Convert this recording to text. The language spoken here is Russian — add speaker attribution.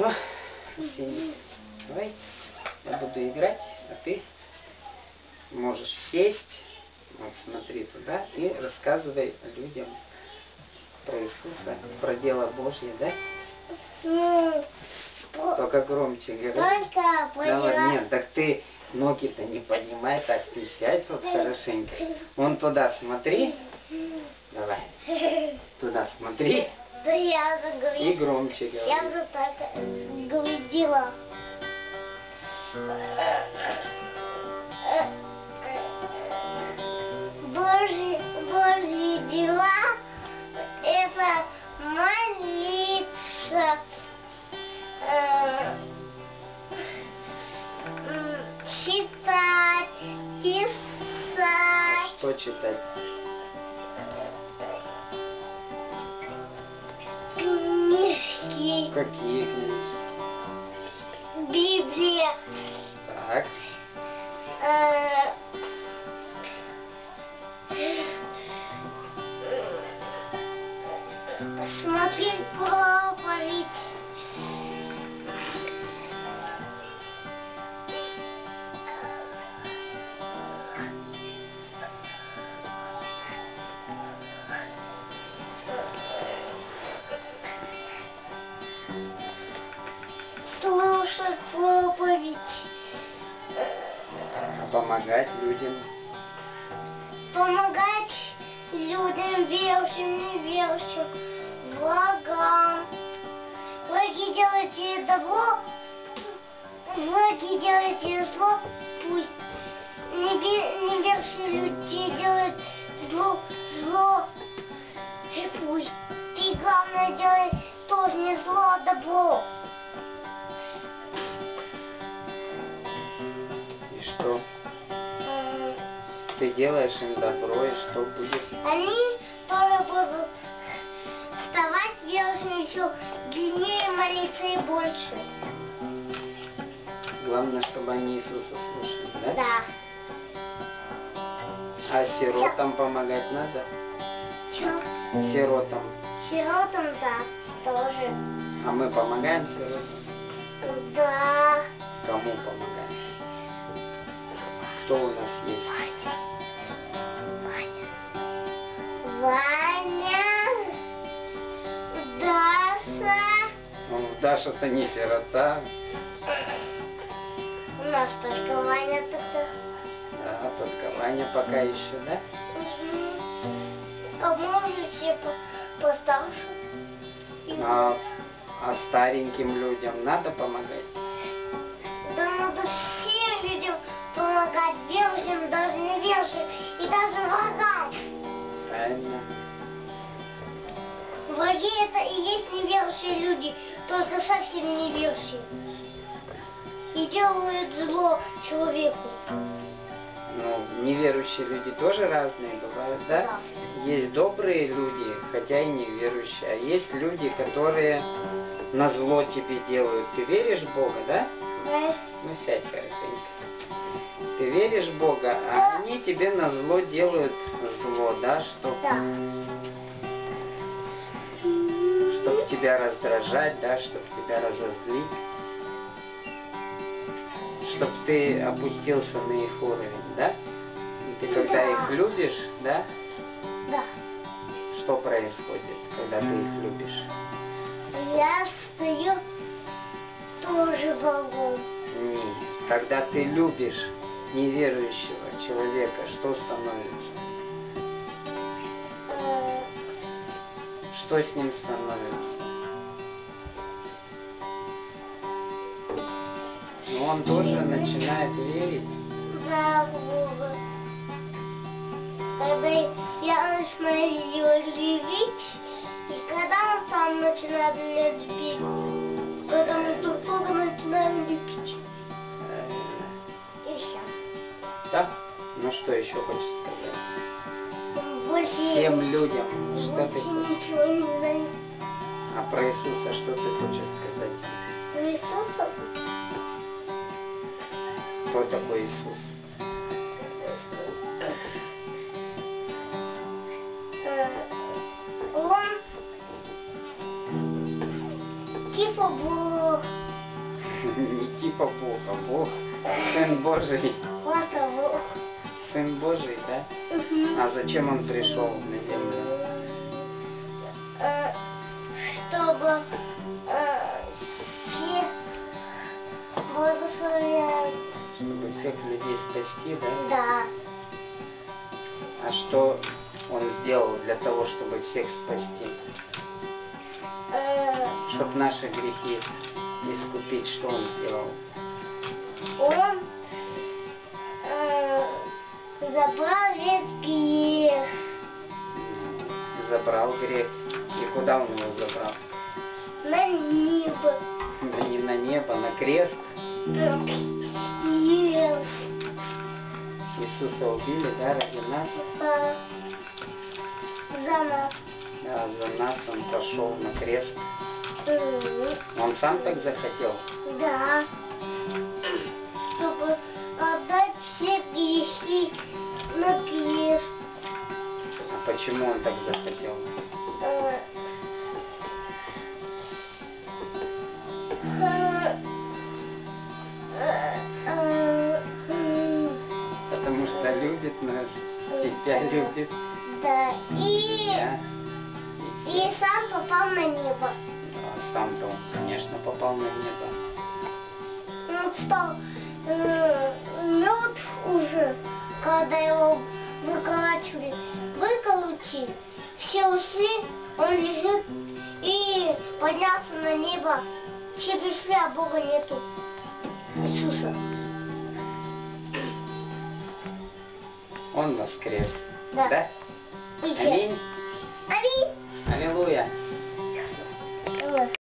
Speaker 1: Все, давай, я буду играть, а ты можешь сесть, вот смотри туда и рассказывай людям про Иисуса, про дело Божье, да? Только громче говори. Давай, нет, так ты ноги-то не поднимай, так ты сядь вот хорошенько. Вон туда смотри. Давай, туда смотри
Speaker 2: Да я
Speaker 1: и
Speaker 2: заговорила.
Speaker 1: громче
Speaker 2: Я
Speaker 1: говори.
Speaker 2: же так говорила. Божьи, Божьи дела – это молиться, читать, писать,
Speaker 1: Что читать?
Speaker 2: Книжки,
Speaker 1: Какие книжки?
Speaker 2: Библия, Слушать проповедь.
Speaker 1: а помогать людям.
Speaker 2: помогать людям, верующим, неверующим, врагам. Враги делайте добро, враги делайте зло, пусть неве- неверующие люди делают зло, зло, и пусть. Ты главное делай тоже не зло, а добро.
Speaker 1: И что? Ты делаешь им добро, и что будет?
Speaker 2: Они тоже будут вставать, верующим еще длиннее молиться и больше.
Speaker 1: Главное, чтобы они Иисуса слушали, да?
Speaker 2: Да.
Speaker 1: А сиротам помогать надо?
Speaker 2: Чё?
Speaker 1: Сиротам.
Speaker 2: Сиротам, да, тоже.
Speaker 1: А мы помогаем сиротам?
Speaker 2: Да.
Speaker 1: Кому помогаем? Кто у нас есть?
Speaker 2: Ваня. Даша.
Speaker 1: Ну, Даша-то не сирота.
Speaker 2: У нас только Ваня тогда.
Speaker 1: Да, только Ваня пока еще, да?
Speaker 2: Мгм. А может по- постарше?
Speaker 1: А, а стареньким людям надо помогать?
Speaker 2: Да надо всем людям помогать, верующим, даже неверующим и даже врагам.
Speaker 1: Правильно.
Speaker 2: Враги это и есть неверующие люди, только совсем неверующие. И делают зло человеку.
Speaker 1: Ну, неверующие люди тоже разные бывают, да? Есть добрые люди, хотя и неверующие. А есть люди, которые на зло тебе делают. Ты веришь в Бога, да?
Speaker 2: Да?
Speaker 1: Ну, сядь хорошенько. Ты веришь в Бога, а они тебе на зло делают зло, да? Чтоб,
Speaker 2: Да.
Speaker 1: чтоб тебя раздражать, да? Чтоб тебя разозлить. Чтоб ты опустился на их уровень, да? И ты когда
Speaker 2: Да.
Speaker 1: их любишь, да?
Speaker 2: Да.
Speaker 1: Что происходит, когда ты их любишь?
Speaker 2: Я стою тоже врагом.
Speaker 1: Не. Когда ты любишь неверующего человека, что становится?
Speaker 2: Э,
Speaker 1: Что с ним становится? Ну, он тоже начинает верить.
Speaker 2: За Бога. Когда я начинаю любить, и когда он сам начинает меня любить, когда мы друг друга начинаем любить. И все.
Speaker 1: Да? Ну что еще хочешь сказать?
Speaker 2: Больше,
Speaker 1: Тем людям, что ты
Speaker 2: больше
Speaker 1: хочешь?
Speaker 2: ничего не знаю.
Speaker 1: А про Иисуса что ты хочешь сказать?
Speaker 2: Иисуса
Speaker 1: Кто такой Иисус?
Speaker 2: Бог.
Speaker 1: Не типа Бог, а Бог. Сын Божий.
Speaker 2: Ладно, Бог.
Speaker 1: Сын Божий, да? А зачем он пришел на землю?
Speaker 2: Э, Чтобы э, все благословляют.
Speaker 1: Чтобы всех людей спасти, да?
Speaker 2: Да.
Speaker 1: А что он сделал для того, чтобы всех спасти? Чтобы наши грехи искупить, что он сделал?
Speaker 2: Он э, забрал весь грех.
Speaker 1: Забрал грех. И куда он его забрал?
Speaker 2: на небо.
Speaker 1: Да не на небо, на крест.
Speaker 2: на крест.
Speaker 1: Иисуса убили, да, ради нас.
Speaker 2: Да. За нас.
Speaker 1: Да, за нас он пошел на крест. Он сам так захотел.
Speaker 2: Да. Чтобы отдать все грехи на крест.
Speaker 1: А почему он так захотел? Потому что любит нас, тебя любит.
Speaker 2: Да. И,
Speaker 1: Да. И
Speaker 2: сам попал на небо.
Speaker 1: Сам-то он, конечно, попал на небо.
Speaker 2: Он стал э, мертв уже, когда его выколачивали. Выколотили, все ушли, он лежит и поднялся на небо. Все пришли, а Бога нету. Иисуса.
Speaker 1: Он воскрес.
Speaker 2: Да.
Speaker 1: Да? Аминь.
Speaker 2: Аминь.
Speaker 1: Аллилуйя.